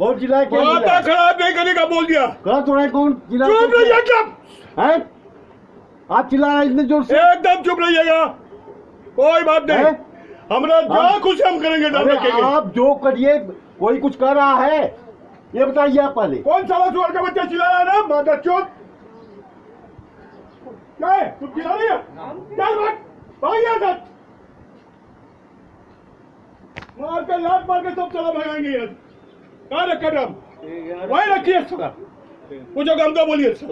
कौन चिल्लाया क्या चिल्लाया खराब नहीं करने का बोल दिया। कहा तो है कौन चिल्ला चुप रहिए एकदम। है? आप चिल्ला रहे इतने ज़ोर से? एकदम चुप रहिएगा। कोई बात नहीं? हमरा जो हाँ। कुछ हम करेंगे आप जो करिए कोई कुछ कर रहा है ये बताइए आप पहले। कौन साला सुअर का बच्चा चिल्ला रहा है ना? माता चोट क्या है? तुम चिल्ला रही है? चल भाग। भाग यहाँ से। मार के लात मार के सब चला भगाएँगे यार किया वही रखिए कुछ काम का बोलिए